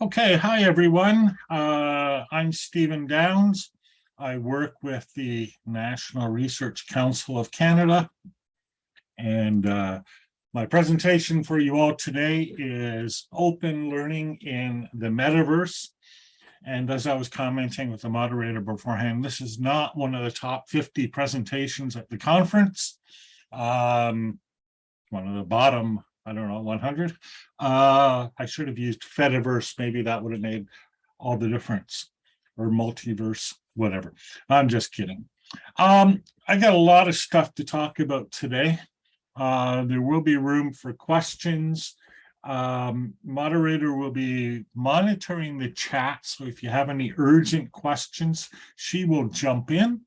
Okay, hi everyone. Uh, I'm Stephen Downes. I work with the National Research Council of Canada. And uh, my presentation for you all today is open learning in the metaverse. And as I was commenting with the moderator beforehand, this is not one of the top 50 presentations at the conference. Um, one of the bottom I don't know, 100. Uh, I should have used Fediverse. Maybe that would have made all the difference or multiverse, whatever. I'm just kidding. Um, I got a lot of stuff to talk about today. Uh, there will be room for questions. Um, moderator will be monitoring the chat. So if you have any urgent questions, she will jump in.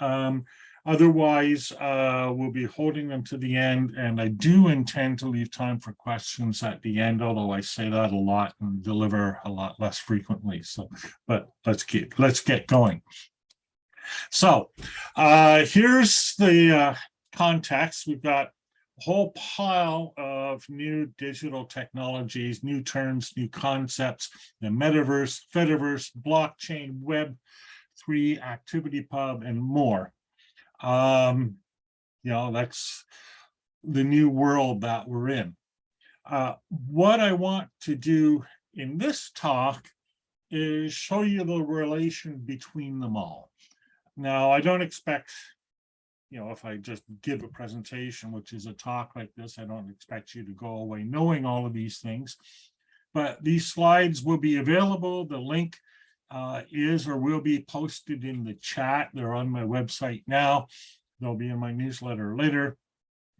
Um, Otherwise, uh, we'll be holding them to the end, and I do intend to leave time for questions at the end, although I say that a lot and deliver a lot less frequently. So, but let's keep let's get going. So, uh, here's the uh, context. We've got a whole pile of new digital technologies, new terms, new concepts, the metaverse, Fediverse, blockchain, web, three ActivityPub, and more. Um, you know, that's the new world that we're in. Uh, what I want to do in this talk is show you the relation between them all. Now, I don't expect, you know, if I just give a presentation, which is a talk like this, I don't expect you to go away knowing all of these things. But these slides will be available. The link uh, is or will be posted in the chat. They're on my website now. They'll be in my newsletter later.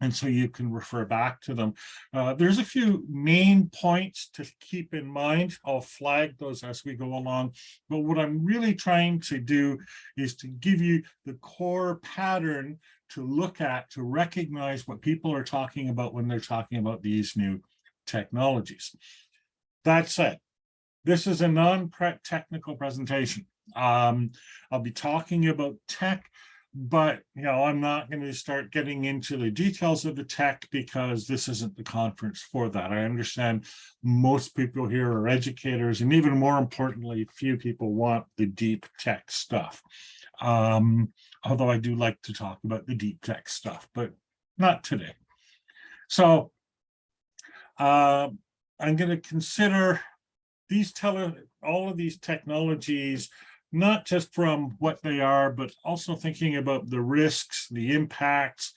And so you can refer back to them. Uh, there's a few main points to keep in mind. I'll flag those as we go along. But what I'm really trying to do is to give you the core pattern to look at, to recognize what people are talking about when they're talking about these new technologies. That said, this is a non-technical presentation. Um, I'll be talking about tech, but you know, I'm not going to start getting into the details of the tech because this isn't the conference for that. I understand most people here are educators, and even more importantly, few people want the deep tech stuff. Um, although I do like to talk about the deep tech stuff, but not today. So uh, I'm going to consider these tele all of these technologies, not just from what they are, but also thinking about the risks, the impacts,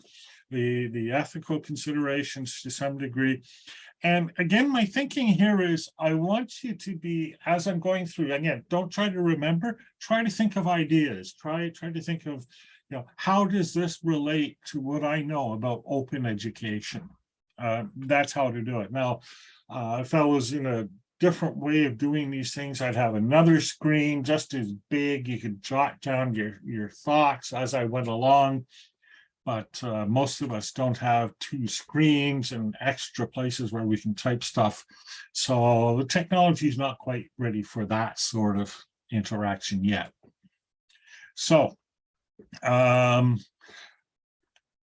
the, the ethical considerations to some degree. And again, my thinking here is I want you to be, as I'm going through, again, don't try to remember, try to think of ideas, try, try to think of, you know, how does this relate to what I know about open education? Uh, that's how to do it. Now, uh, I was in a different way of doing these things. I'd have another screen just as big. You could jot down your, your thoughts as I went along. But uh, most of us don't have two screens and extra places where we can type stuff. So the technology is not quite ready for that sort of interaction yet. So um,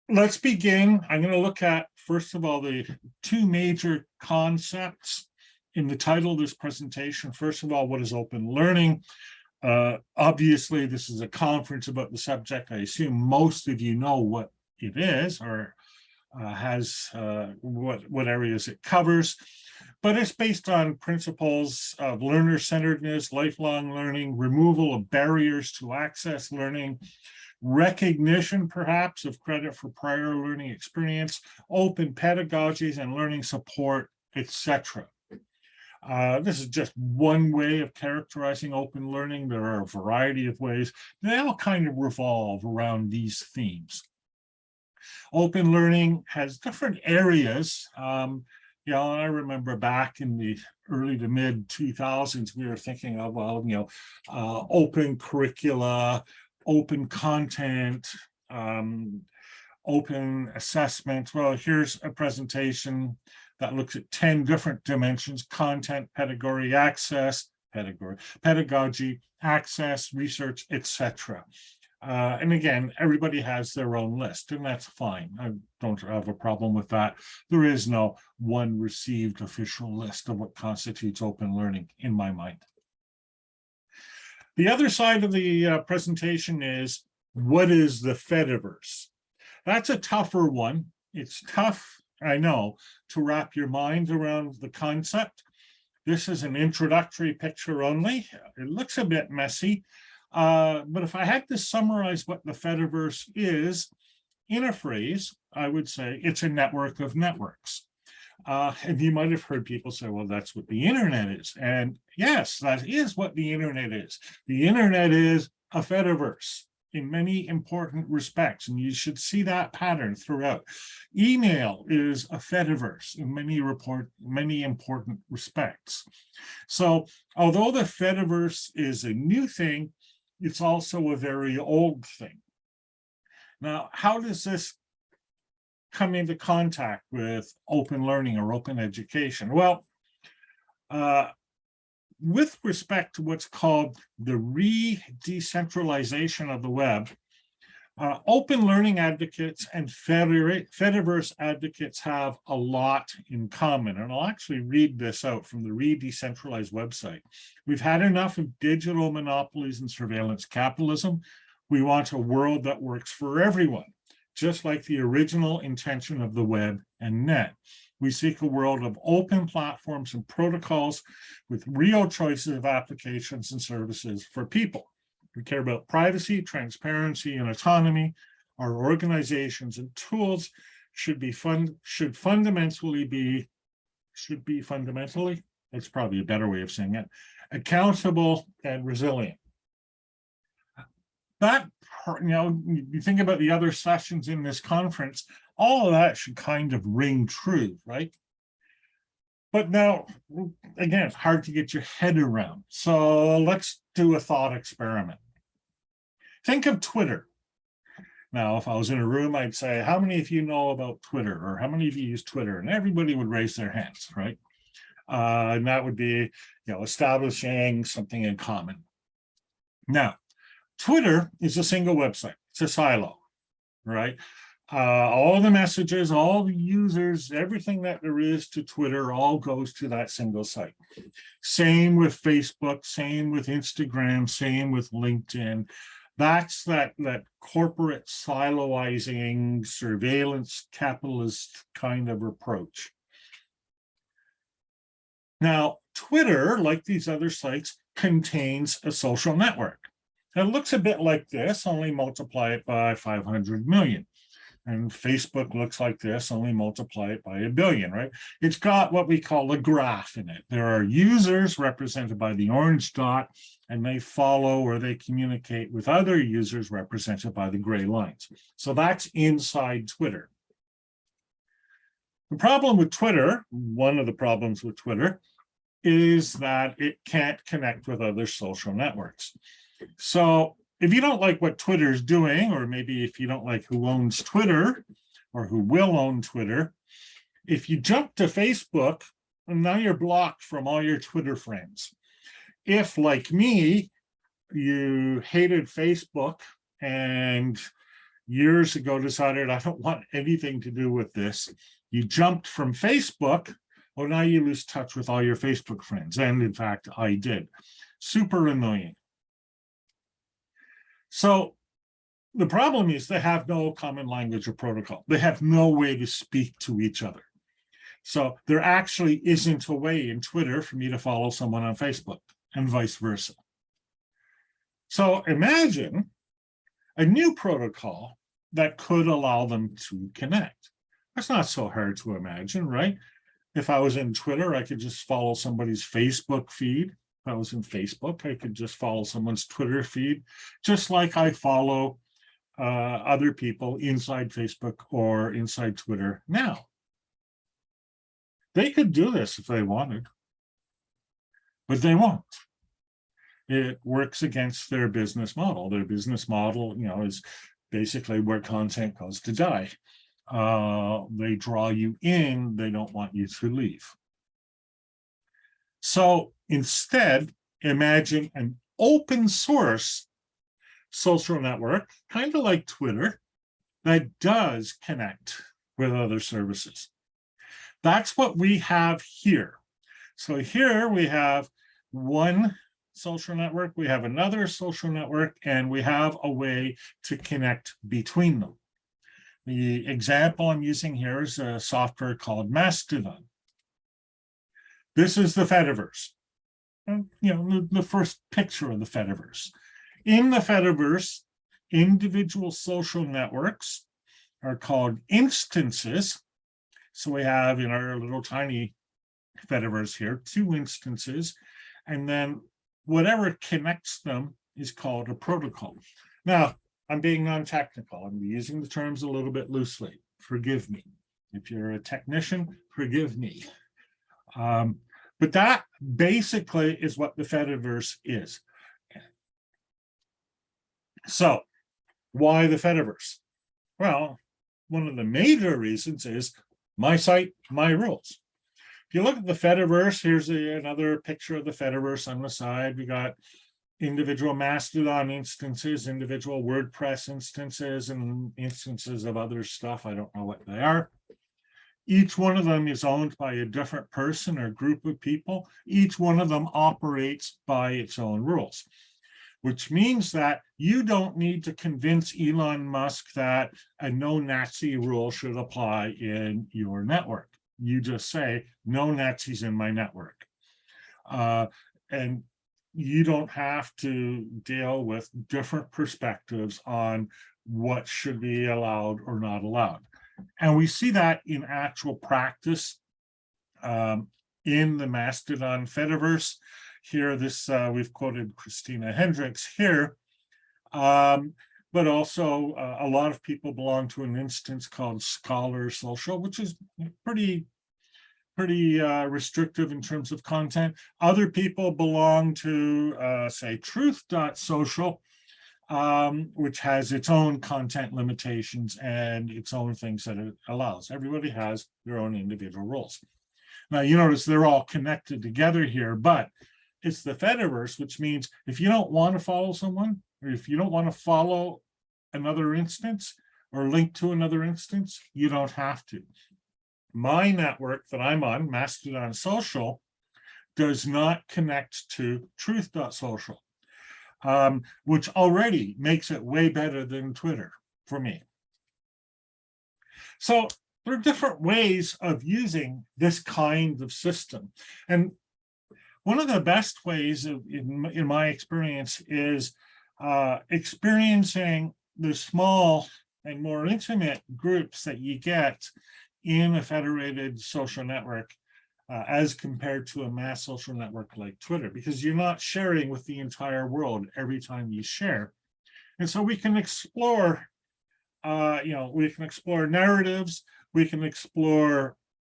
let's begin. I'm going to look at, first of all, the two major concepts in the title of this presentation, first of all, what is open learning? Uh, obviously, this is a conference about the subject. I assume most of you know what it is or uh, has uh, what, what areas it covers, but it's based on principles of learner-centeredness, lifelong learning, removal of barriers to access learning, recognition perhaps of credit for prior learning experience, open pedagogies and learning support, etc. Uh, this is just one way of characterizing open learning. There are a variety of ways. They all kind of revolve around these themes. Open learning has different areas. Um, you know, I remember back in the early to mid 2000s, we were thinking of, well, you know, uh, open curricula, open content, um, open assessment. Well, here's a presentation that looks at 10 different dimensions, content, pedagogy, access, pedagogy, pedagogy, access, research, etc. Uh, and again, everybody has their own list, and that's fine. I don't have a problem with that. There is no one received official list of what constitutes open learning in my mind. The other side of the uh, presentation is what is the Fediverse? That's a tougher one. It's tough, I know, to wrap your mind around the concept. This is an introductory picture only. It looks a bit messy, uh, but if I had to summarize what the Fediverse is in a phrase, I would say it's a network of networks. Uh, and you might have heard people say, well, that's what the internet is. And yes, that is what the internet is. The internet is a Fediverse in many important respects, and you should see that pattern throughout. Email is a Fediverse in many report many important respects. So although the Fediverse is a new thing, it's also a very old thing. Now, how does this come into contact with open learning or open education? Well, uh, with respect to what's called the re-decentralization of the web, uh, open learning advocates and Fediverse advocates have a lot in common. And I'll actually read this out from the re-decentralized website. We've had enough of digital monopolies and surveillance capitalism. We want a world that works for everyone, just like the original intention of the web and net. We seek a world of open platforms and protocols with real choices of applications and services for people. We care about privacy, transparency, and autonomy. Our organizations and tools should be fund should fundamentally be should be fundamentally, that's probably a better way of saying it, accountable and resilient. That, you know, you think about the other sessions in this conference, all of that should kind of ring true, right? But now, again, it's hard to get your head around. So let's do a thought experiment. Think of Twitter. Now, if I was in a room, I'd say, how many of you know about Twitter? Or how many of you use Twitter? And everybody would raise their hands, right? Uh, and that would be, you know, establishing something in common. Now, Twitter is a single website. It's a silo, right? uh, all the messages, all the users, everything that there is to Twitter all goes to that single site. Same with Facebook, same with Instagram, same with LinkedIn. That's that, that corporate siloizing, surveillance, capitalist kind of approach. Now, Twitter, like these other sites, contains a social network. It looks a bit like this, only multiply it by 500 million and Facebook looks like this, only multiply it by a billion, right? It's got what we call a graph in it. There are users represented by the orange dot, and they follow or they communicate with other users represented by the gray lines. So that's inside Twitter. The problem with Twitter, one of the problems with Twitter, is that it can't connect with other social networks. So if you don't like what Twitter is doing, or maybe if you don't like who owns Twitter or who will own Twitter, if you jump to Facebook, now you're blocked from all your Twitter friends. If, like me, you hated Facebook and years ago decided I don't want anything to do with this, you jumped from Facebook, well, now you lose touch with all your Facebook friends. And in fact, I did. Super annoying. So the problem is they have no common language or protocol. They have no way to speak to each other. So there actually isn't a way in Twitter for me to follow someone on Facebook and vice versa. So imagine a new protocol that could allow them to connect. That's not so hard to imagine, right? If I was in Twitter, I could just follow somebody's Facebook feed I was in Facebook, I could just follow someone's Twitter feed, just like I follow uh, other people inside Facebook or inside Twitter now. They could do this if they wanted, but they won't. It works against their business model. Their business model, you know, is basically where content goes to die. Uh, they draw you in, they don't want you to leave. So instead, imagine an open source social network, kind of like Twitter, that does connect with other services. That's what we have here. So here we have one social network, we have another social network, and we have a way to connect between them. The example I'm using here is a software called Mastodon. This is the Fediverse. You know, the, the first picture of the Fediverse. In the Fediverse, individual social networks are called instances. So we have in our little tiny Fediverse here, two instances, and then whatever connects them is called a protocol. Now, I'm being non-technical. I'm using the terms a little bit loosely. Forgive me. If you're a technician, forgive me. Um, but that basically is what the Fediverse is. So why the Fediverse? Well, one of the major reasons is my site, my rules. If you look at the Fediverse, here's a, another picture of the Fediverse on the side. We got individual Mastodon instances, individual WordPress instances, and instances of other stuff. I don't know what they are. Each one of them is owned by a different person or group of people. Each one of them operates by its own rules, which means that you don't need to convince Elon Musk that a no Nazi rule should apply in your network. You just say, no Nazis in my network. Uh, and you don't have to deal with different perspectives on what should be allowed or not allowed. And we see that in actual practice um, in the Mastodon Fediverse. Here, this uh, we've quoted Christina Hendricks here, um, but also uh, a lot of people belong to an instance called Scholar Social, which is pretty pretty uh, restrictive in terms of content. Other people belong to, uh, say, truth.social, um, which has its own content limitations and its own things that it allows. Everybody has their own individual rules. Now, you notice they're all connected together here, but it's the Fediverse, which means if you don't want to follow someone, or if you don't want to follow another instance or link to another instance, you don't have to. My network that I'm on, Mastodon Social, does not connect to truth.social um, which already makes it way better than Twitter for me. So there are different ways of using this kind of system. And one of the best ways of, in, in my experience is uh, experiencing the small and more intimate groups that you get in a federated social network uh, as compared to a mass social network like Twitter, because you're not sharing with the entire world every time you share. And so we can explore, uh, you know, we can explore narratives, we can explore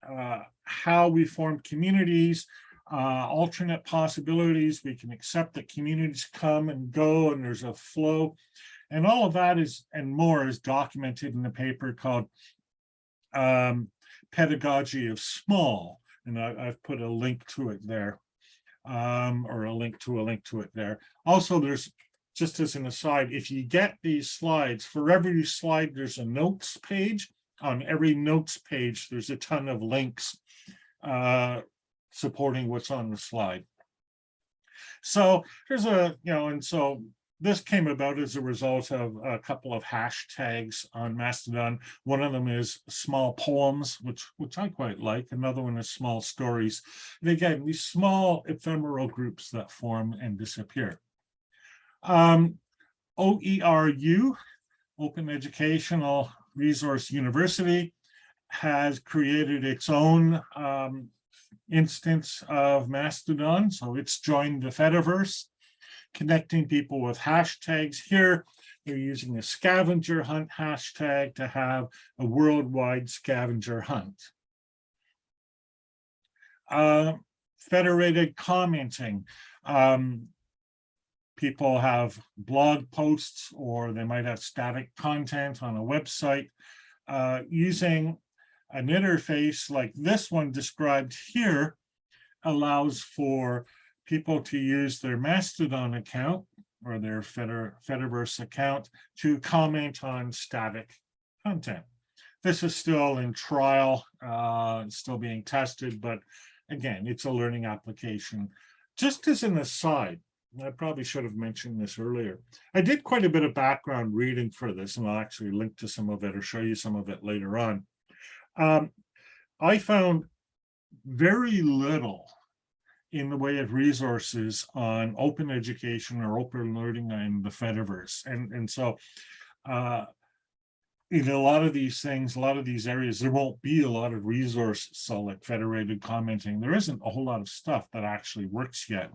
uh, how we form communities, uh, alternate possibilities, we can accept that communities come and go and there's a flow. And all of that is, and more is documented in a paper called um, Pedagogy of Small, and I, have put a link to it there, um, or a link to a link to it there. Also, there's, just as an aside, if you get these slides, for every slide, there's a notes page. On every notes page, there's a ton of links uh, supporting what's on the slide. So here's a, you know, and so this came about as a result of a couple of hashtags on Mastodon. One of them is small poems, which which I quite like. Another one is small stories. And again, these small ephemeral groups that form and disappear. Um, OERU, Open Educational Resource University, has created its own um, instance of Mastodon. So it's joined the Fediverse connecting people with hashtags here. They're using a scavenger hunt hashtag to have a worldwide scavenger hunt. Uh, federated commenting. Um, people have blog posts or they might have static content on a website uh, using an interface like this one described here allows for people to use their Mastodon account or their Fediverse account to comment on static content. This is still in trial, uh, still being tested, but again, it's a learning application. Just as an aside, I probably should have mentioned this earlier. I did quite a bit of background reading for this, and I'll actually link to some of it or show you some of it later on. Um, I found very little in the way of resources on open education or open learning in the Fediverse. And, and so uh, in a lot of these things, a lot of these areas, there won't be a lot of resources. So like federated commenting, there isn't a whole lot of stuff that actually works yet.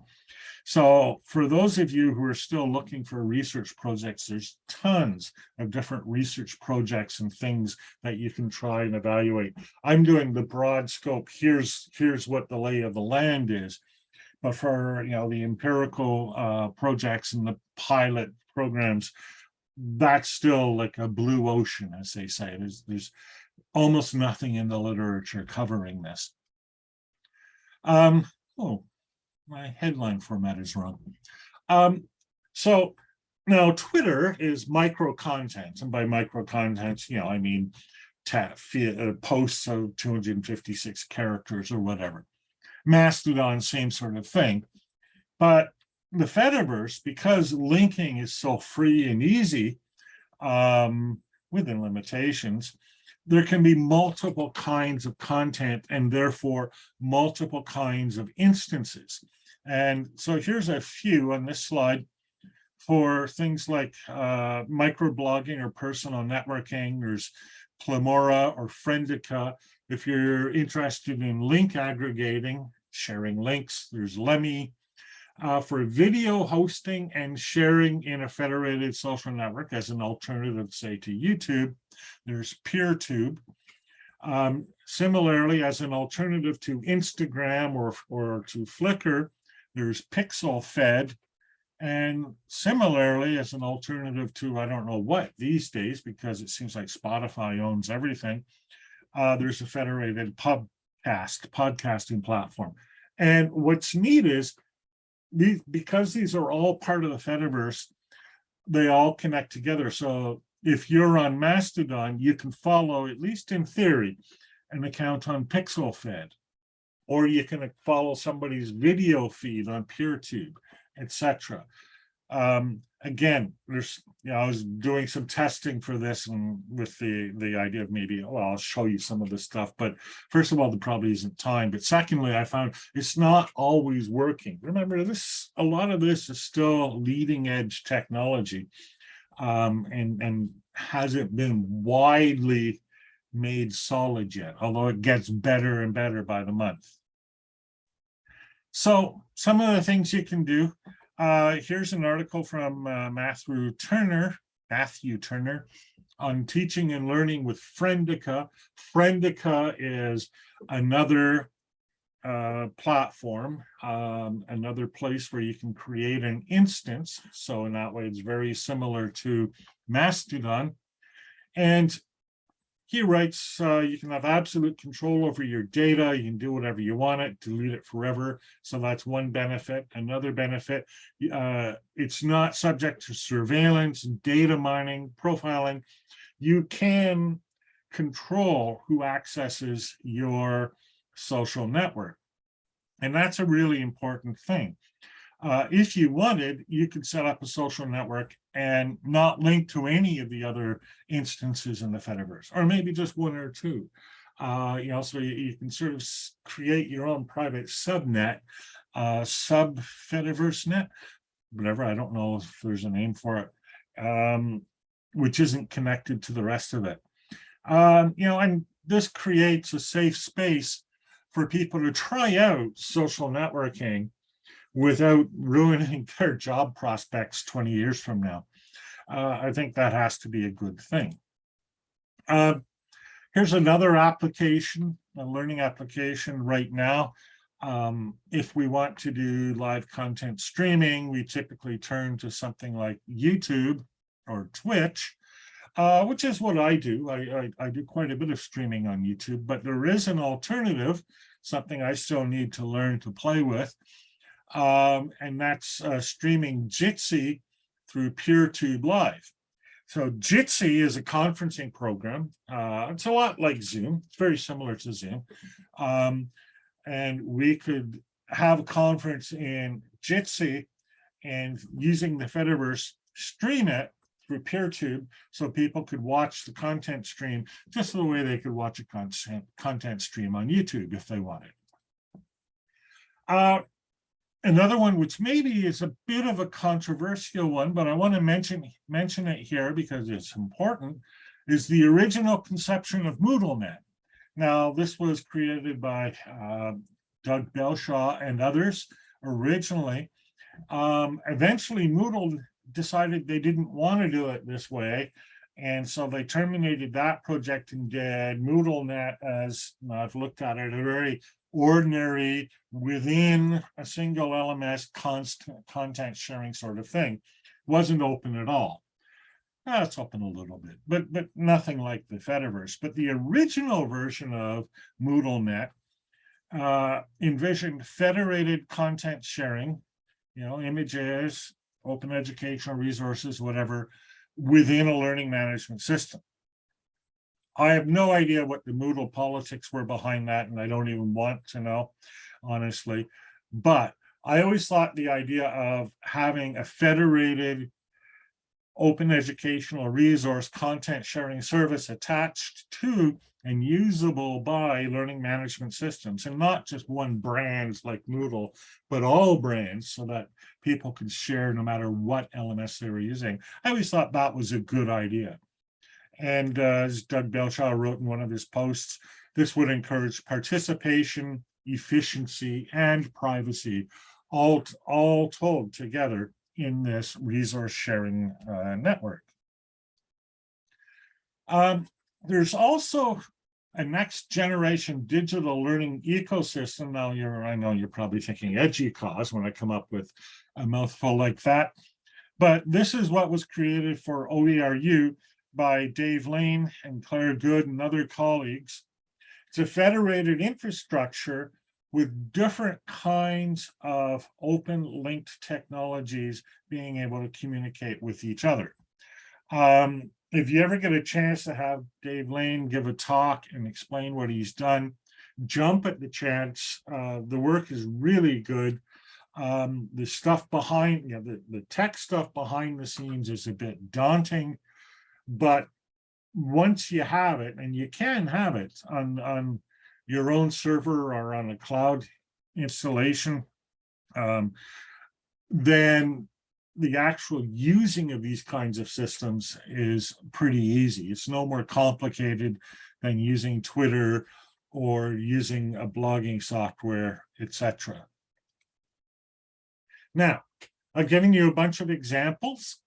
So for those of you who are still looking for research projects, there's tons of different research projects and things that you can try and evaluate. I'm doing the broad scope. Here's, here's what the lay of the land is. But for, you know, the empirical uh, projects and the pilot programs, that's still like a blue ocean, as they say. There's, there's almost nothing in the literature covering this. Um, oh, my headline format is wrong. Um, so now Twitter is micro content, and by micro content, you know, I mean uh, posts of 256 characters or whatever. Mastodon, same sort of thing. But the Fediverse, because linking is so free and easy, um, within limitations, there can be multiple kinds of content and therefore multiple kinds of instances. And so here's a few on this slide for things like uh, microblogging or personal networking. There's Pleroma or Friendica. If you're interested in link aggregating, sharing links, there's Lemmy, uh, for video hosting and sharing in a federated social network as an alternative, say, to YouTube, there's PeerTube. Um, similarly, as an alternative to Instagram or, or to Flickr, there's PixelFed. And similarly, as an alternative to, I don't know what these days, because it seems like Spotify owns everything, uh, there's a federated podcast, podcasting platform. And what's neat is these because these are all part of the Fediverse, they all connect together. So if you're on Mastodon, you can follow, at least in theory, an account on PixelFed, or you can follow somebody's video feed on PeerTube, etc. Um, again, there's, you know, I was doing some testing for this and with the, the idea of maybe, well, I'll show you some of the stuff, but first of all, there probably isn't time. But secondly, I found it's not always working. Remember this, a lot of this is still leading edge technology um, and, and hasn't been widely made solid yet, although it gets better and better by the month. So some of the things you can do, uh, here's an article from uh, Matthew Turner, Matthew Turner, on teaching and learning with Friendica. Friendica is another uh, platform, um, another place where you can create an instance. So in that way, it's very similar to Mastodon. And he writes, uh, you can have absolute control over your data. You can do whatever you want it, delete it forever. So that's one benefit. Another benefit, uh, it's not subject to surveillance, data mining, profiling. You can control who accesses your social network. And that's a really important thing. Uh, if you wanted, you could set up a social network and not link to any of the other instances in the Fediverse, or maybe just one or two. Uh, you know, so you, you, can sort of create your own private subnet, uh, sub Fediverse net, whatever. I don't know if there's a name for it, um, which isn't connected to the rest of it. Um, you know, and this creates a safe space for people to try out social networking without ruining their job prospects 20 years from now. Uh, I think that has to be a good thing. Uh, here's another application, a learning application right now. Um, if we want to do live content streaming, we typically turn to something like YouTube or Twitch, uh, which is what I do. I, I, I, do quite a bit of streaming on YouTube, but there is an alternative, something I still need to learn to play with, um, and that's uh, streaming Jitsi through PeerTube Live. So Jitsi is a conferencing program. Uh, it's a lot like Zoom. It's very similar to Zoom. Um, and we could have a conference in Jitsi and using the Fediverse stream it through PeerTube so people could watch the content stream just the way they could watch a content, content stream on YouTube if they wanted. Uh, another one, which maybe is a bit of a controversial one, but I want to mention, mention it here because it's important, is the original conception of MoodleNet. Now, this was created by uh, Doug Belshaw and others originally. Um, eventually, Moodle decided they didn't want to do it this way. And so they terminated that project and did MoodleNet as I've looked at it, a very ordinary within a single LMS constant content sharing sort of thing. Wasn't open at all. Uh, it's open a little bit, but but nothing like the Fediverse. But the original version of MoodleNet uh, envisioned federated content sharing, you know, images, open educational resources, whatever, within a learning management system. I have no idea what the Moodle politics were behind that, and I don't even want to know, honestly. But I always thought the idea of having a federated open educational resource content sharing service attached to and usable by learning management systems and not just one brand like Moodle, but all brands so that people can share no matter what LMS they were using. I always thought that was a good idea. And uh, as Doug Belshaw wrote in one of his posts, this would encourage participation, efficiency, and privacy all, all told together in this resource sharing uh, network. Um, there's also a next generation digital learning ecosystem. Now you're, I know you're probably thinking edgy cause when I come up with a mouthful like that, but this is what was created for OERU by Dave Lane and Claire Good and other colleagues. It's a federated infrastructure with different kinds of open linked technologies being able to communicate with each other. Um, if you ever get a chance to have Dave Lane give a talk and explain what he's done, jump at the chance. Uh, the work is really good. Um, the stuff behind, you know, the, the tech stuff behind the scenes is a bit daunting, but once you have it, and you can have it on, on your own server or on a cloud installation, um, then the actual using of these kinds of systems is pretty easy. It's no more complicated than using Twitter or using a blogging software, etc. Now, I've given you a bunch of examples.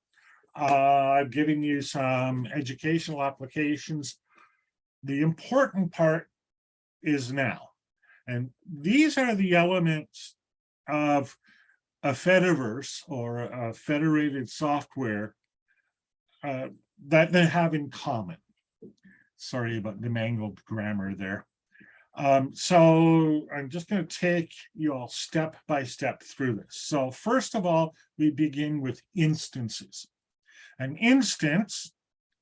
Uh, I've given you some educational applications. The important part is now. And these are the elements of a Fediverse or a federated software uh, that they have in common. Sorry about the mangled grammar there. Um, so I'm just going to take you all step by step through this. So first of all, we begin with instances. An instance,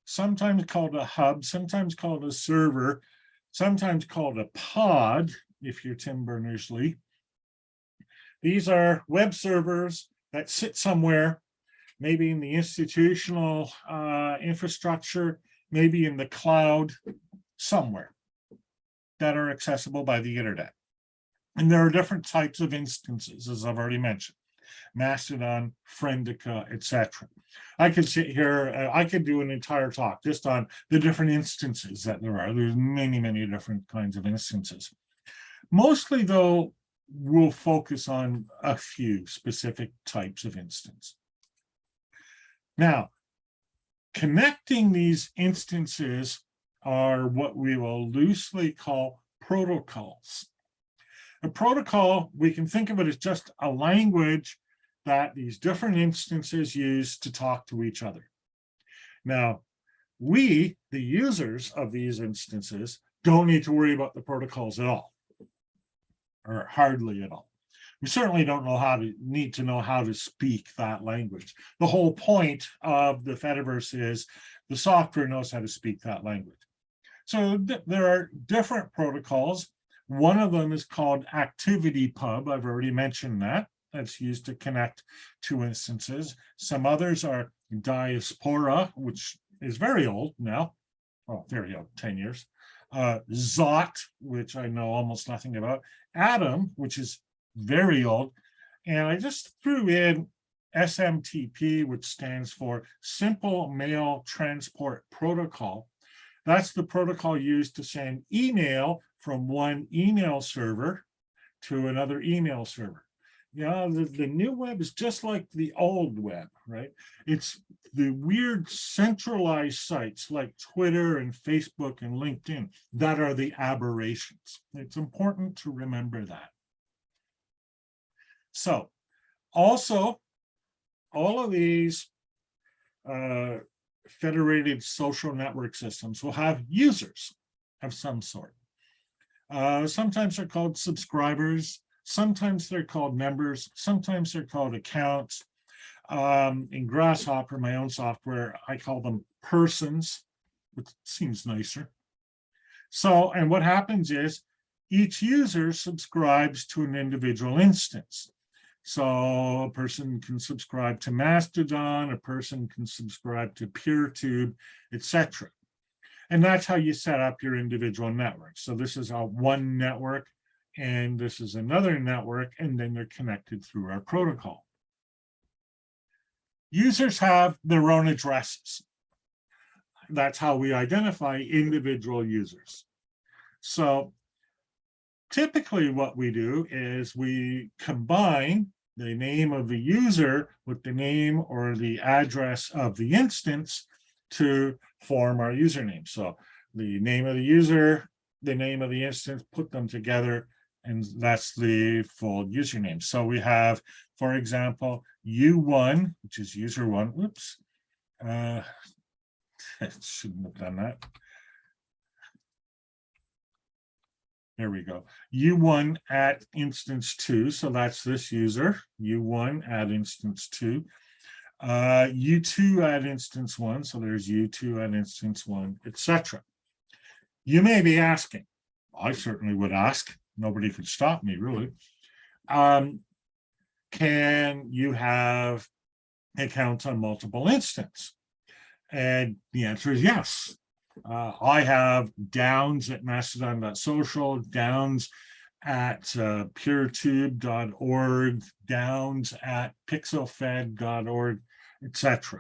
sometimes called a hub, sometimes called a server, sometimes called a pod, if you're Tim Berners-Lee. These are web servers that sit somewhere, maybe in the institutional uh, infrastructure, maybe in the cloud, somewhere that are accessible by the internet. And there are different types of instances, as I've already mentioned. Mastodon, Friendica, etc. I could sit here, uh, I could do an entire talk just on the different instances that there are. There's many, many different kinds of instances. Mostly though, we'll focus on a few specific types of instance. Now, connecting these instances are what we will loosely call protocols. A protocol, we can think of it as just a language that these different instances use to talk to each other. Now, we, the users of these instances, don't need to worry about the protocols at all, or hardly at all. we certainly don't know how to need to know how to speak that language. The whole point of the Fediverse is the software knows how to speak that language. So th there are different protocols. One of them is called ActivityPub. I've already mentioned that. That's used to connect two instances. Some others are Diaspora, which is very old now. Well, very old, 10 years. Uh, Zot, which I know almost nothing about. Atom, which is very old. And I just threw in SMTP, which stands for Simple Mail Transport Protocol. That's the protocol used to send email from one email server to another email server. Know, the, the new web is just like the old web, right? It's the weird centralized sites like Twitter and Facebook and LinkedIn that are the aberrations. It's important to remember that. So also, all of these uh, federated social network systems will have users of some sort. Uh, sometimes they're called subscribers, sometimes they're called members, sometimes they're called accounts. Um, in gRSShopper, my own software, I call them persons, which seems nicer. So, and what happens is each user subscribes to an individual instance. So a person can subscribe to Mastodon, a person can subscribe to PeerTube, etc. And that's how you set up your individual network. So this is a one network, and this is another network, and then they're connected through our protocol. Users have their own addresses. That's how we identify individual users. So typically what we do is we combine the name of the user with the name or the address of the instance to form our username. So the name of the user, the name of the instance, put them together, and that's the full username. So we have, for example, U1, which is user one. Oops. Uh, shouldn't have done that. There we go. U1 at instance two. So that's this user, U1 at instance two. Uh, U2 at instance one. So there's U2 at instance one, etc. You may be asking, I certainly would ask, nobody could stop me really. Um, can you have accounts on multiple instances? And the answer is yes. Uh, I have downes at mastodon.social, downes at uh, peertube.org, downes at pixelfed.org, etc.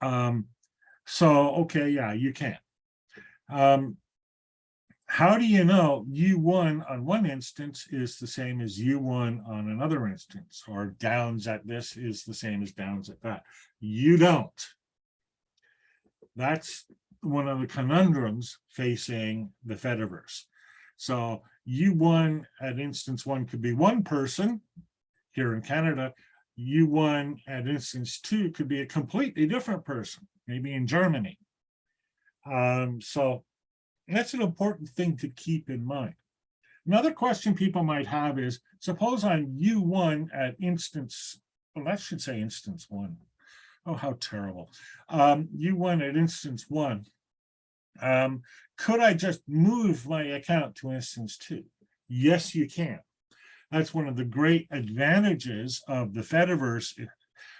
Um, so, okay, yeah, you can. Um, how do you know U1 on one instance is the same as U1 on another instance, or downes at this is the same as downes at that? You don't. That's one of the conundrums facing the Fediverse. So U1 at instance one could be one person here in Canada. U1 at instance two could be a completely different person, maybe in Germany. Um, so that's an important thing to keep in mind. Another question people might have is, suppose I'm U1 at instance, well, that should say instance one. Oh, how terrible. Um, U1 at instance one. Um, could I just move my account to instance two? Yes, you can. That's one of the great advantages of the Fediverse.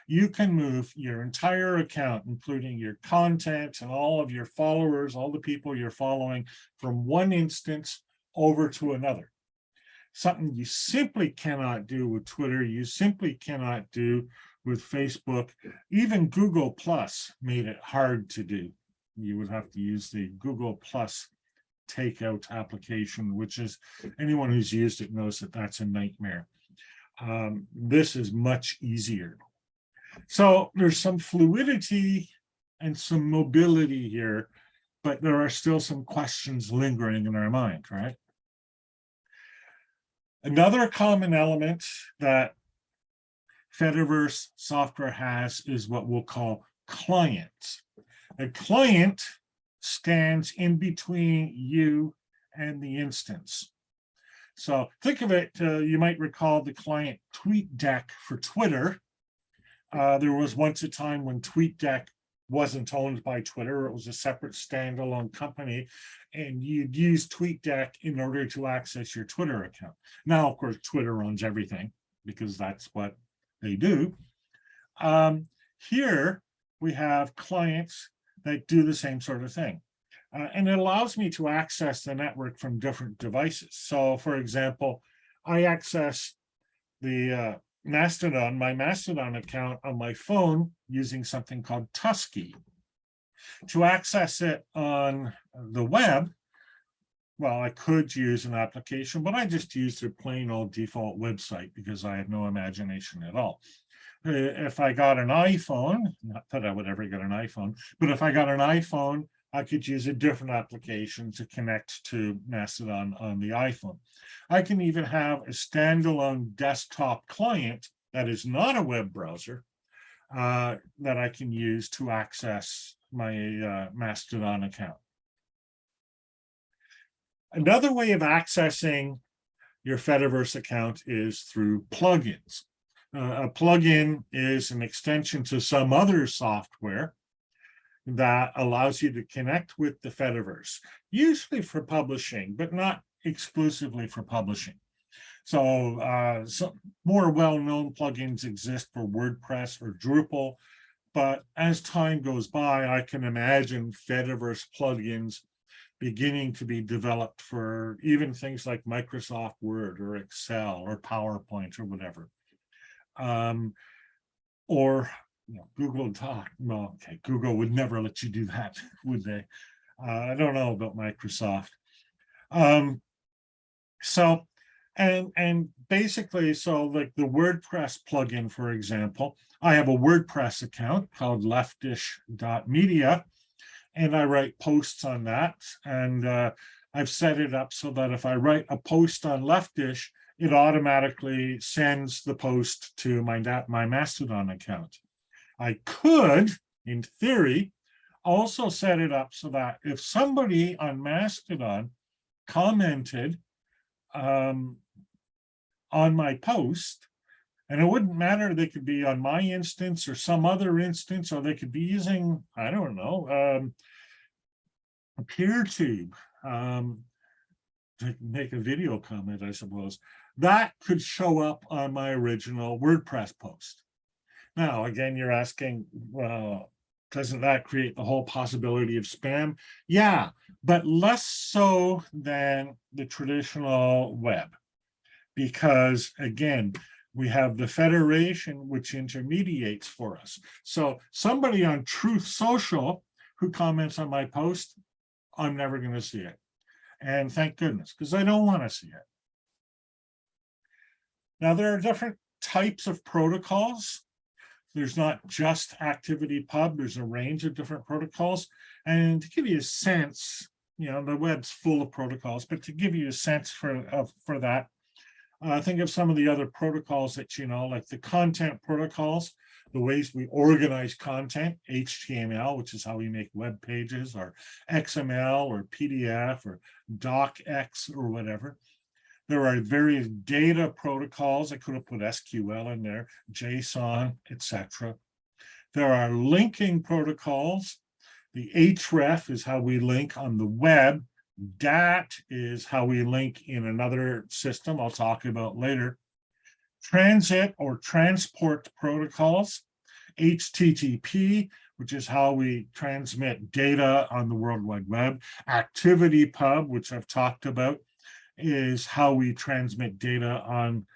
You can move your entire account, including your content and all of your followers, all the people you're following from one instance over to another. Something you simply cannot do with Twitter, you simply cannot do with Facebook, even Google Plus made it hard to do. You would have to use the Google Plus takeout application, which is anyone who's used it knows that that's a nightmare. Um, this is much easier. So there's some fluidity and some mobility here, but there are still some questions lingering in our mind, right? Another common element that Fediverse software has is what we'll call clients. A client stands in between you and the instance. So think of it, uh, you might recall the client TweetDeck for Twitter. Uh, there was once a time when TweetDeck wasn't owned by Twitter. It was a separate standalone company and you'd use TweetDeck in order to access your Twitter account. Now, of course, Twitter owns everything because that's what they do. Um, here we have clients that do the same sort of thing. Uh, and it allows me to access the network from different devices. So for example, I access the uh, Mastodon, my Mastodon account on my phone using something called Tusky. To access it on the web, well, I could use an application, but I just used a plain old default website because I have no imagination at all. Uh, if I got an iPhone, not that I would ever get an iPhone, but if I got an iPhone, I could use a different application to connect to Mastodon on the iPhone. I can even have a standalone desktop client that is not a web browser uh, that I can use to access my uh, Mastodon account. Another way of accessing your Fediverse account is through plugins. Uh, a plugin is an extension to some other software that allows you to connect with the Fediverse, usually for publishing, but not exclusively for publishing. So uh, some more well-known plugins exist for WordPress or Drupal, but as time goes by, I can imagine Fediverse plugins beginning to be developed for even things like Microsoft Word or Excel or PowerPoint or whatever. Um, or you know, Google Doc. Well, okay, Google would never let you do that, would they? Uh, I don't know about Microsoft. Um, so, and and basically, so like the WordPress plugin, for example, I have a WordPress account called leftish.media, and I write posts on that. And uh, I've set it up so that if I write a post on Leftish, it automatically sends the post to my, my Mastodon account. I could, in theory, also set it up so that if somebody on Mastodon commented um, on my post, and it wouldn't matter, they could be on my instance or some other instance, or they could be using, I don't know, um, a PeerTube um, to make a video comment, I suppose. That could show up on my original WordPress post. Now, again, you're asking, well, doesn't that create the whole possibility of spam? Yeah, but less so than the traditional web. Because again, we have the federation which intermediates for us. So somebody on Truth Social who comments on my post, I'm never going to see it. And thank goodness, because I don't want to see it. Now, there are different types of protocols there's not just ActivityPub, there's a range of different protocols. And to give you a sense, you know, the web's full of protocols, but to give you a sense for, of, for that, uh, think of some of the other protocols that you know, like the content protocols, the ways we organize content, HTML, which is how we make web pages, or XML, or PDF, or DocX, or whatever. There are various data protocols. I could have put SQL in there, JSON, etc. There are linking protocols. The href is how we link on the web. DAT is how we link in another system I'll talk about later. Transit or transport protocols. HTTP, which is how we transmit data on the World Wide Web. ActivityPub, which I've talked about is how we transmit data on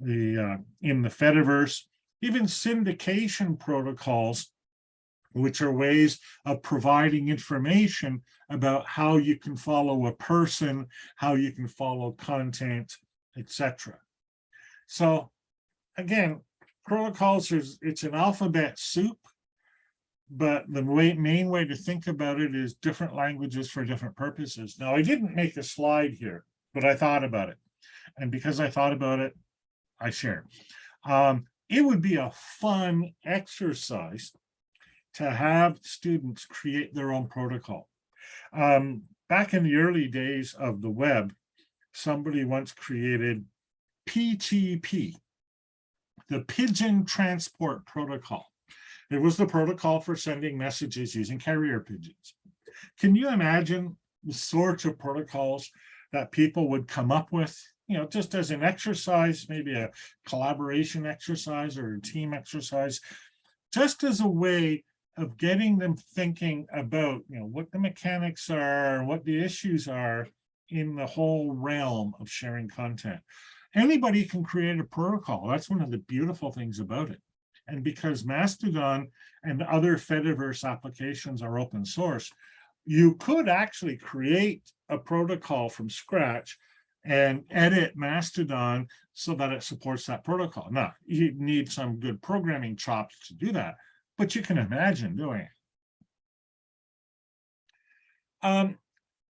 the uh, in the Fediverse, even syndication protocols, which are ways of providing information about how you can follow a person, how you can follow content, etc. So again, protocols is it's an alphabet soup, but the way, main way to think about it is different languages for different purposes. Now, I didn't make a slide here but I thought about it. And because I thought about it, I share. Um, it would be a fun exercise to have students create their own protocol. Um, back in the early days of the web, somebody once created PTP, the Pigeon Transport Protocol. It was the protocol for sending messages using carrier pigeons. Can you imagine the sorts of protocols that people would come up with, you know, just as an exercise, maybe a collaboration exercise or a team exercise, just as a way of getting them thinking about, you know, what the mechanics are, what the issues are in the whole realm of sharing content. Anybody can create a protocol. That's one of the beautiful things about it. And because Mastodon and other Fediverse applications are open source, you could actually create a protocol from scratch and edit Mastodon so that it supports that protocol. Now, you need some good programming chops to do that, but you can imagine doing it. Um,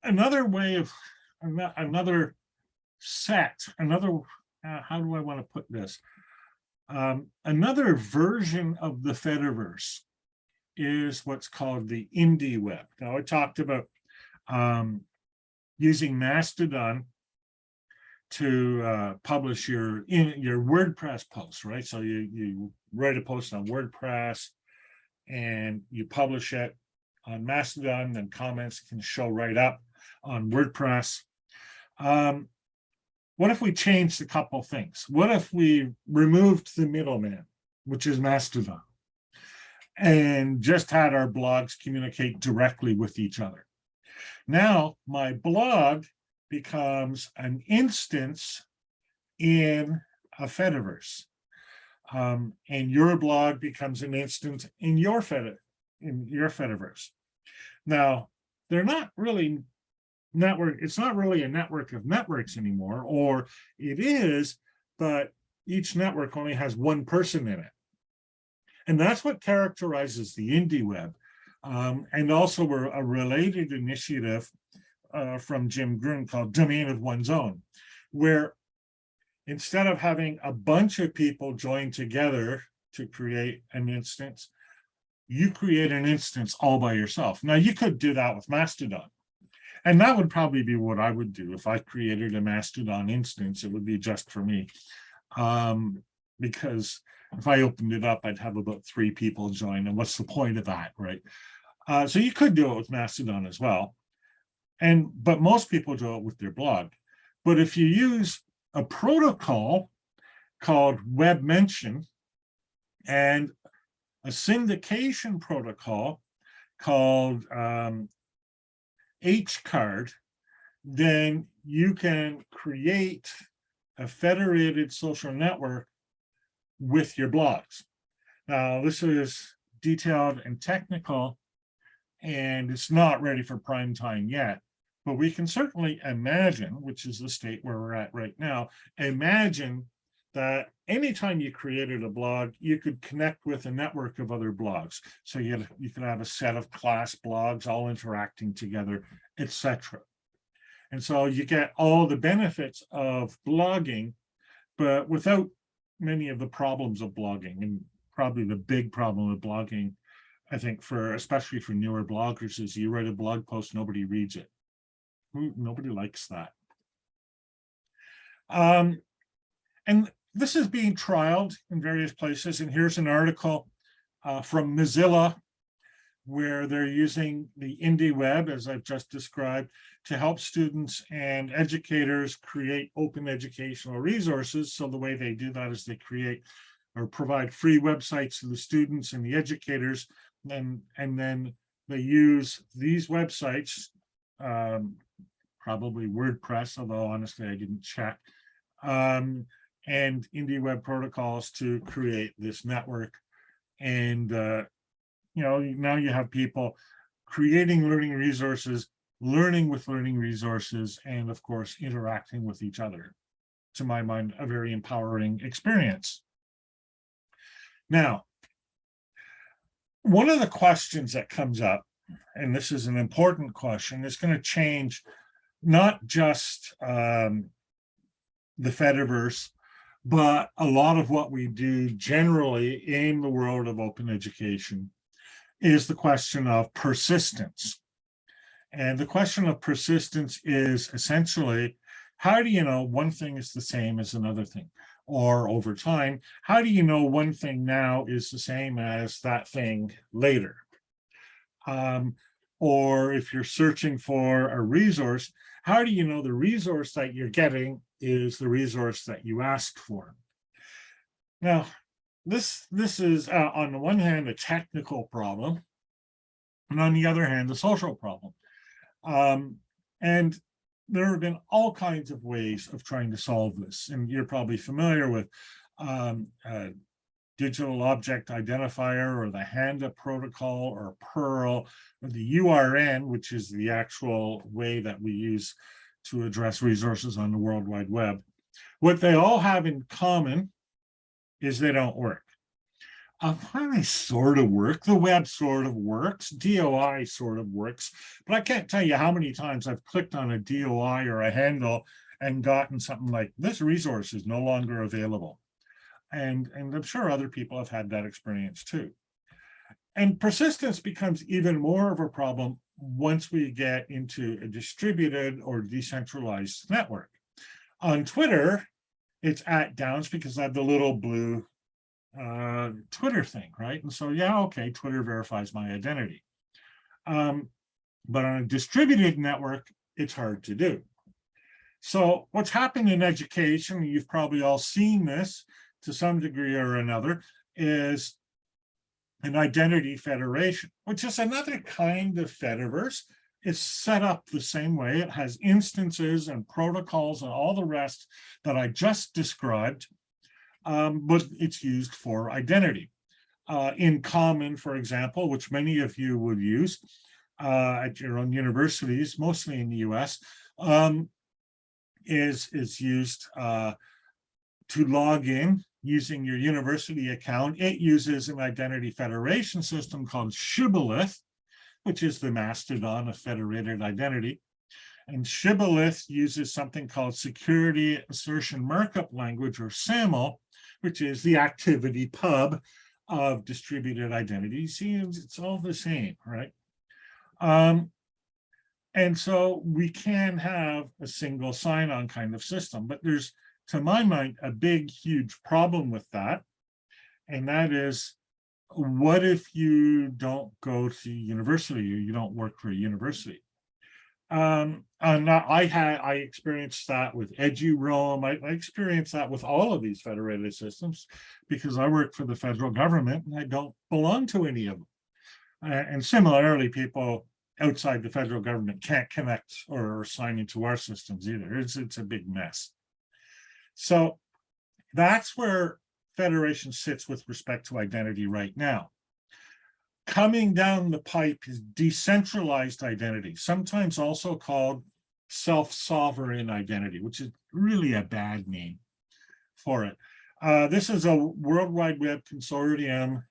another way of, another set, another, uh, how do I want to put this? Um, another version of the Fediverse is what's called the indie web. Now I talked about um, using Mastodon to uh, publish your in your WordPress post, right? So you you write a post on WordPress and you publish it on Mastodon, then comments can show right up on WordPress. Um, what if we changed a couple things? What if we removed the middleman, which is Mastodon, and just had our blogs communicate directly with each other? Now my blog becomes an instance in a Fediverse. Um, and your blog becomes an instance in your Fed in your Fediverse. Now, they're not really network, it's not really a network of networks anymore, or it is, but each network only has one person in it. And that's what characterizes the indie web. Um, and also we're a related initiative uh, from Jim Groom called Domain of One's Own, where instead of having a bunch of people join together to create an instance, you create an instance all by yourself. Now you could do that with Mastodon. And that would probably be what I would do if I created a Mastodon instance, it would be just for me. Um, because if I opened it up, I'd have about three people join. And what's the point of that, right? Uh, so you could do it with Mastodon as well. And but most people do it with their blog. But if you use a protocol called WebMention and a syndication protocol called um, HCard, then you can create a federated social network with your blogs. Now, this is detailed and technical, and it's not ready for prime time yet, but we can certainly imagine, which is the state where we're at right now, imagine that anytime you created a blog, you could connect with a network of other blogs. So you, you could have a set of class blogs all interacting together, etc. And so you get all the benefits of blogging, but without many of the problems of blogging. And probably the big problem with blogging, I think for, especially for newer bloggers is you write a blog post, nobody reads it. Nobody likes that. Um, and this is being trialed in various places. And here's an article uh, from Mozilla where they're using the indie web, as I've just described, to help students and educators create open educational resources. So the way they do that is they create or provide free websites to the students and the educators, and, and then they use these websites, um, probably WordPress, although honestly I didn't check, um, and Indie Web Protocols to create this network. And, uh, you know, now you have people creating learning resources, learning with learning resources, and of course, interacting with each other. To my mind, a very empowering experience. Now, one of the questions that comes up, and this is an important question, is going to change not just um, the Fediverse, but a lot of what we do generally in the world of open education is the question of persistence. And the question of persistence is essentially, how do you know one thing is the same as another thing? Or over time, how do you know one thing now is the same as that thing later? Um, or if you're searching for a resource, how do you know the resource that you're getting is the resource that you asked for? Now, this, this is uh, on the one hand, a technical problem, and on the other hand, a social problem. Um, and there have been all kinds of ways of trying to solve this, and you're probably familiar with um, uh, digital object identifier or the Handle protocol or PURL or the URN, which is the actual way that we use to address resources on the World Wide Web. What they all have in common is they don't work. Uh, they sort of work. The web sort of works. DOI sort of works. But I can't tell you how many times I've clicked on a DOI or a handle and gotten something like, this resource is no longer available. And, and I'm sure other people have had that experience too. And persistence becomes even more of a problem once we get into a distributed or decentralized network. On Twitter, it's at downes because I have the little blue uh, Twitter thing, right? And so, yeah, okay, Twitter verifies my identity. Um, but on a distributed network, it's hard to do. So what's happened in education, you've probably all seen this to some degree or another, is an identity federation, which is another kind of Fediverse. It's set up the same way. It has instances and protocols and all the rest that I just described um, but it's used for identity. Uh, InCommon, for example, which many of you would use uh, at your own universities, mostly in the US, um, is, is used uh, to log in using your university account. It uses an identity federation system called Shibboleth, which is the mastodon of federated identity. And Shibboleth uses something called Security Assertion Markup Language, or SAML, which is the ActivityPub of distributed identity. See, it's all the same, right? Um, and so we can have a single sign-on kind of system, but there's, to my mind, a big, huge problem with that. And that is, what if you don't go to university or you don't work for a university? Um, and I had I experienced that with EduRoam. I, I experienced that with all of these federated systems because I work for the federal government and I don't belong to any of them. Uh, and similarly, people outside the federal government can't connect or sign into our systems either. It's it's a big mess. So that's where federation sits with respect to identity right now coming down the pipe is decentralized identity, sometimes also called self-sovereign identity, which is really a bad name for it. Uh, this is a World Wide Web Consortium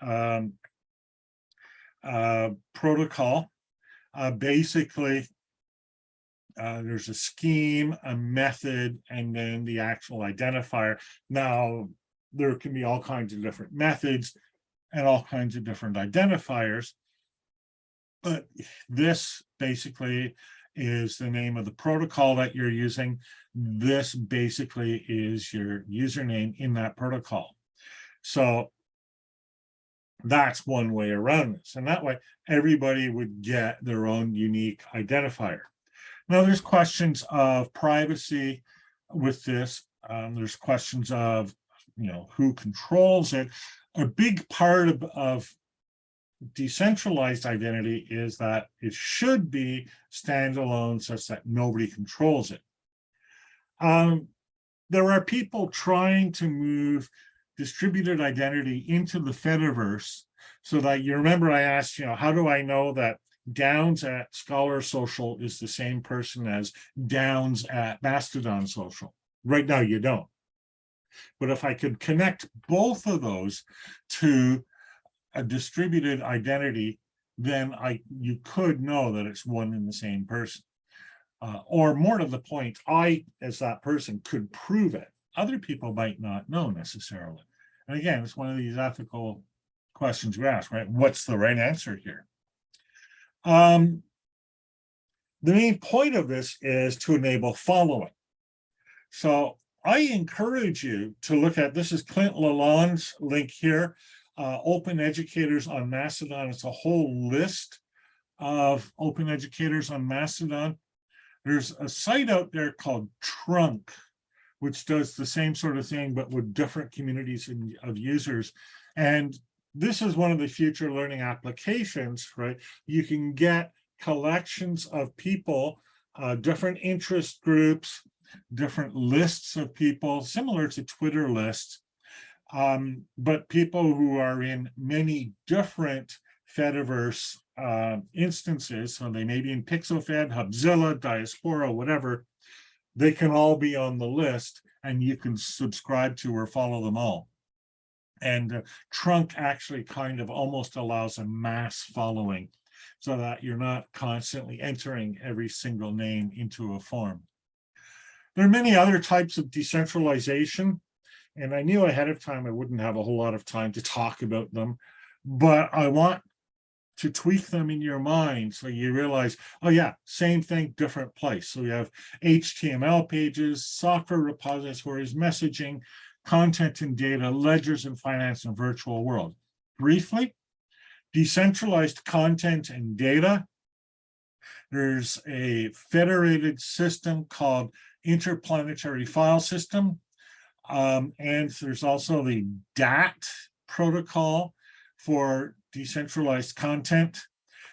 um, uh, protocol. Uh, basically, uh, there's a scheme, a method, and then the actual identifier. Now, there can be all kinds of different methods and all kinds of different identifiers. But this basically is the name of the protocol that you're using. This basically is your username in that protocol. So that's one way around this. And that way, everybody would get their own unique identifier. Now, there's questions of privacy with this. Um, there's questions of, you know, who controls it a big part of, of decentralized identity is that it should be standalone such that nobody controls it. Um, there are people trying to move distributed identity into the Fediverse so that you remember I asked, you know, how do I know that Downes at Scholar Social is the same person as Downes at Mastodon Social? Right now you don't. But if I could connect both of those to a distributed identity, then I you could know that it's one and the same person. Uh, or more to the point, I, as that person, could prove it. Other people might not know necessarily. And again, it's one of these ethical questions we ask, right? What's the right answer here? Um, the main point of this is to enable following. So I encourage you to look at, this is Clint Lalonde's link here, uh, Open Educators on Mastodon. It's a whole list of open educators on Mastodon. There's a site out there called Trunk, which does the same sort of thing, but with different communities of users. And this is one of the future learning applications, right? You can get collections of people, uh, different interest groups, different lists of people, similar to Twitter lists, um, but people who are in many different Fediverse uh, instances, so they may be in PixelFed, Hubzilla, Diaspora, whatever, they can all be on the list and you can subscribe to or follow them all. And uh, Trunk actually kind of almost allows a mass following so that you're not constantly entering every single name into a form. There are many other types of decentralization, and I knew ahead of time I wouldn't have a whole lot of time to talk about them, but I want to tweak them in your mind so you realize, oh yeah, same thing, different place. So we have HTML pages, software repositories, messaging, content and data, ledgers and finance and virtual world. Briefly, decentralized content and data. There's a federated system called interplanetary file system. Um, and there's also the DAT protocol for decentralized content.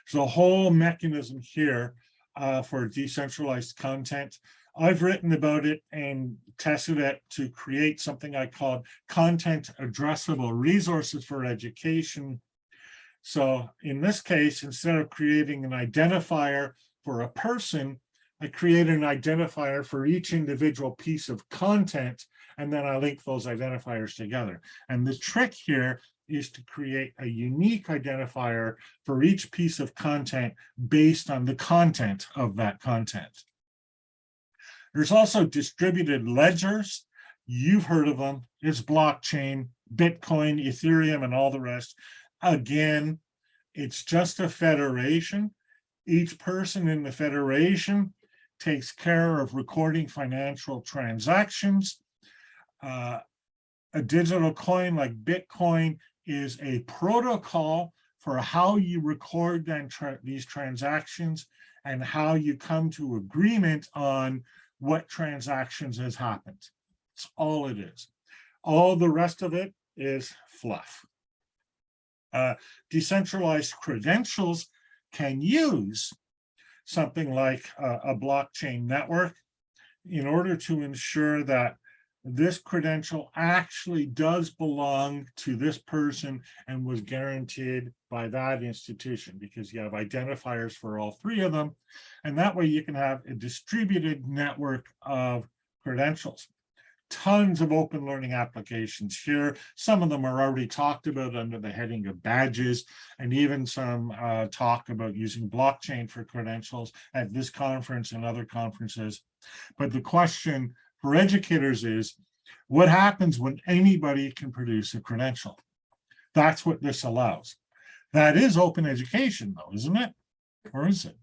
There's a whole mechanism here uh, for decentralized content. I've written about it and tested it to create something I called content addressable resources for education. So in this case, instead of creating an identifier for a person, I create an identifier for each individual piece of content, and then I link those identifiers together. And the trick here is to create a unique identifier for each piece of content based on the content of that content. There's also distributed ledgers. You've heard of them. It's blockchain, Bitcoin, Ethereum, and all the rest. Again, it's just a federation. Each person in the federation takes care of recording financial transactions. Uh, a digital coin like Bitcoin is a protocol for how you record tra these transactions and how you come to agreement on what transactions has happened. That's all it is. All the rest of it is fluff. Uh, decentralized credentials can use something like a, a blockchain network in order to ensure that this credential actually does belong to this person and was guaranteed by that institution because you have identifiers for all three of them. And that way you can have a distributed network of credentials. Tons of open learning applications here. Some of them are already talked about under the heading of badges and even some uh, talk about using blockchain for credentials at this conference and other conferences. But the question for educators is, what happens when anybody can produce a credential? That's what this allows. That is open education though, isn't it? Or is it?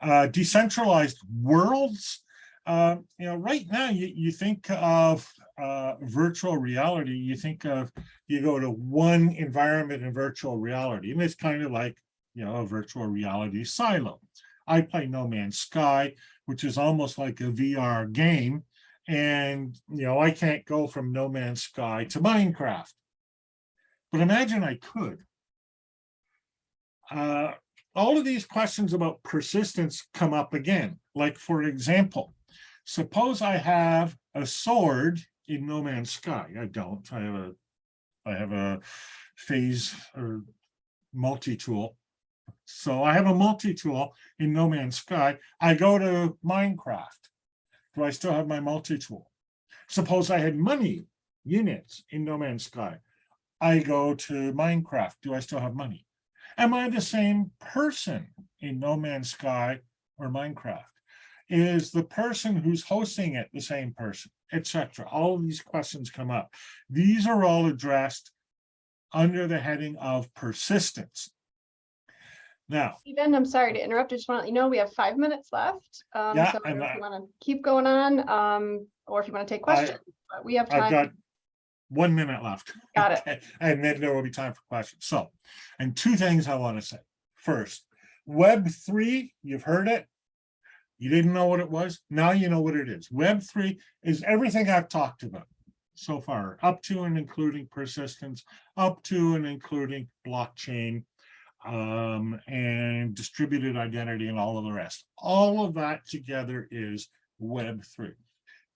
Uh, decentralized worlds. Uh, you know, right now you, you think of uh, virtual reality, you think of, you go to one environment in virtual reality, and it's kind of like, you know, a virtual reality silo. I play No Man's Sky, which is almost like a VR game. And, you know, I can't go from No Man's Sky to Minecraft. But imagine I could. Uh, all of these questions about persistence come up again. Like, for example, suppose I have a sword in No Man's Sky. I don't. I have a, I have a phase or multi-tool. So I have a multi-tool in No Man's Sky. I go to Minecraft. Do I still have my multi-tool? Suppose I had money units in No Man's Sky. I go to Minecraft. Do I still have money? Am I the same person in No Man's Sky or Minecraft? Is the person who's hosting it the same person, etc.? All of these questions come up. These are all addressed under the heading of persistence. Now, Stephen, I'm sorry to interrupt. I just want to let you know, we have five minutes left. Um, Yeah, so I don't and know if I- you want to keep going on, um, or if you want to take I- questions, but we have I've got time. One minute left. Got it. Okay, And then there will be time for questions. So, and two things I want to say. First, Web three, you've heard it. You didn't know what it was. Now you know what it is. Web three is everything I've talked about so far, up to and including persistence, up to and including blockchain, um, and distributed identity and all of the rest. All of that together is Web three.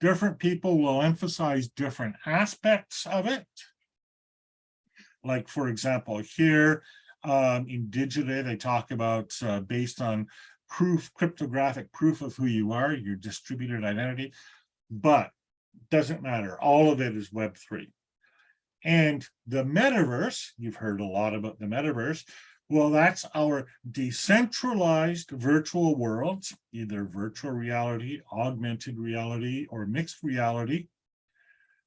Different people will emphasize different aspects of it. Like, for example, here um, in Digita, they talk about uh, based on proof, cryptographic proof of who you are, your distributed identity, but doesn't matter. All of it is Web three. And the metaverse, you've heard a lot about the metaverse. Well, that's our decentralized virtual worlds, either virtual reality, augmented reality, or mixed reality,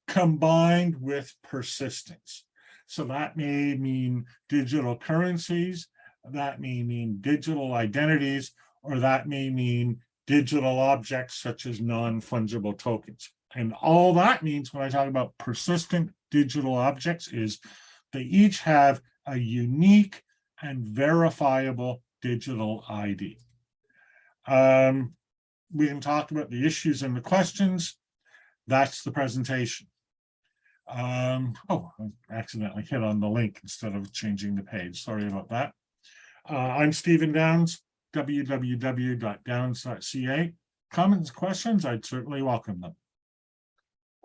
combined with persistence. So that may mean digital currencies, that may mean digital identities, or that may mean digital objects such as non-fungible tokens. And all that means when I talk about persistent digital objects is they each have a unique and verifiable digital ID. Um, we can talk about the issues and the questions. That's the presentation. Um, oh, I accidentally hit on the link instead of changing the page. Sorry about that. Uh, I'm Stephen Downes, www.downes.ca. Comments, questions, I'd certainly welcome them.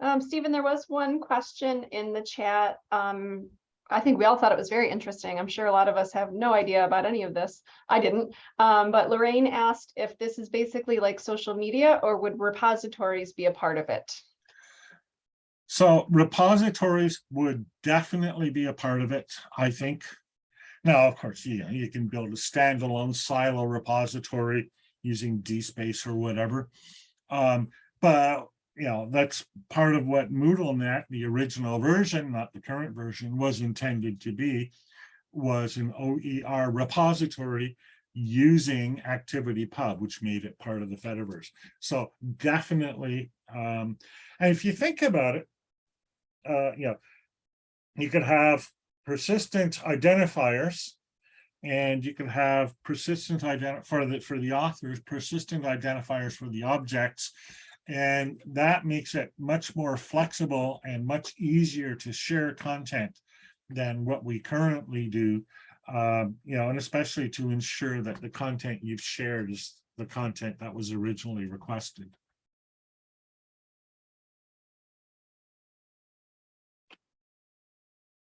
Um, Stephen, there was one question in the chat. Um, I think we all thought it was very interesting. I'm sure a lot of us have no idea about any of this. I didn't. Um, but Lorraine asked if this is basically like social media or would repositories be a part of it? So repositories would definitely be a part of it, I think. Now, of course, you know, you can build a standalone silo repository using DSpace or whatever. Um, but you know, that's part of what MoodleNet, the original version, not the current version, was intended to be, was an OER repository using ActivityPub, which made it part of the Fediverse. So definitely, um, and if you think about it, uh, you know, you could have persistent identifiers and you can have persistent ident for the for the authors, persistent identifiers for the objects. And that makes it much more flexible and much easier to share content than what we currently do. Um, you know, and especially to ensure that the content you've shared is the content that was originally requested.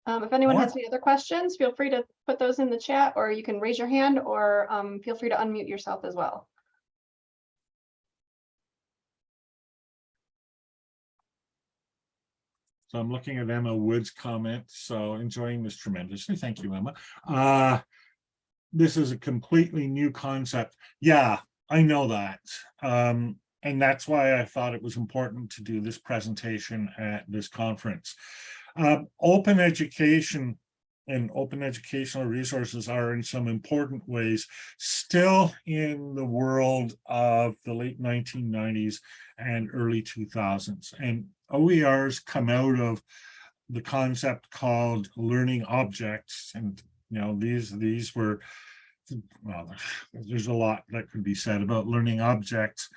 Um, if anyone has any other questions, feel free to put those in the chat or you can raise your hand or um, feel free to unmute yourself as well. So I'm looking at Emma Wood's comment, so enjoying this tremendously. Thank you, Emma. Uh, this is a completely new concept. Yeah, I know that. Um, and that's why I thought it was important to do this presentation at this conference. Um, open education and open educational resources are in some important ways still in the world of the late 1990s and early 2000s. And OERs come out of the concept called learning objects. And, you know, these, these were, well, there's a lot that could be said about learning objects,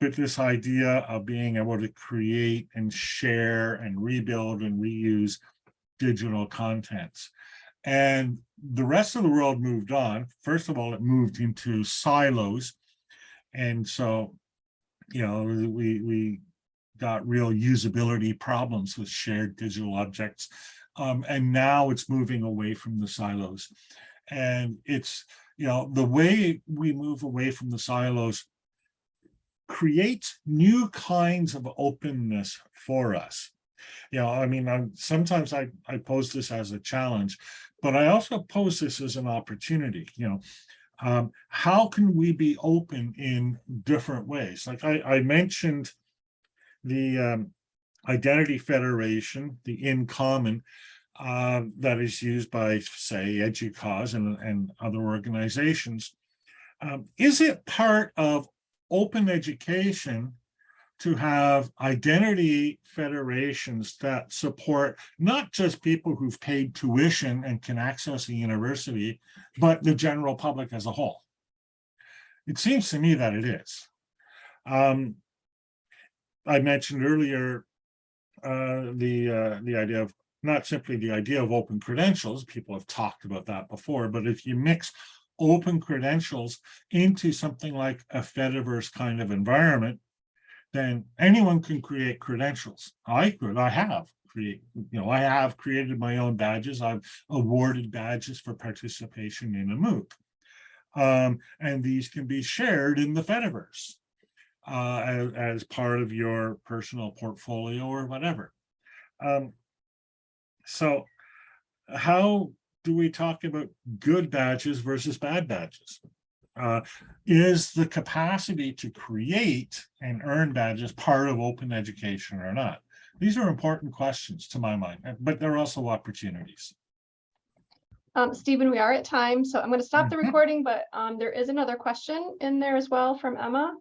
but this idea of being able to create and share and rebuild and reuse digital contents. And the rest of the world moved on. First of all, it moved into silos. And so, you know, we, we got real usability problems with shared digital objects. Um, and now it's moving away from the silos. And it's, you know, the way we move away from the silos creates new kinds of openness for us. You know, I mean, I'm, sometimes I, I pose this as a challenge, but I also pose this as an opportunity, you know, um, how can we be open in different ways? Like I, I mentioned the um, Identity Federation, the InCommon, uh, that is used by, say, EDUCAUSE and, and other organizations. Um, is it part of open education to have identity federations that support not just people who've paid tuition and can access a university, but the general public as a whole? It seems to me that it is. Um, I mentioned earlier uh, the uh, the idea of not simply the idea of open credentials, people have talked about that before, but if you mix open credentials into something like a Fediverse kind of environment, then anyone can create credentials. I could, I have create, you know, I have created my own badges. I've awarded badges for participation in a MOOC. Um, and these can be shared in the Fediverse uh, as, as part of your personal portfolio or whatever. Um, so how do we talk about good badges versus bad badges? Uh, is the capacity to create and earn badges part of open education or not? These are important questions to my mind, but they're also opportunities. Um, Stephen, we are at time, so I'm going to stop the Mhm. recording, but um, there is another question in there as well from Emma.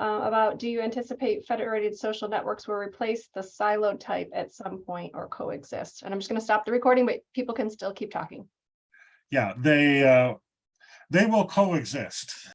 Uh, about, do you anticipate federated social networks will replace the siloed type at some point or coexist? And I'm just going to stop the recording, but people can still keep talking. Yeah, they uh, they will coexist.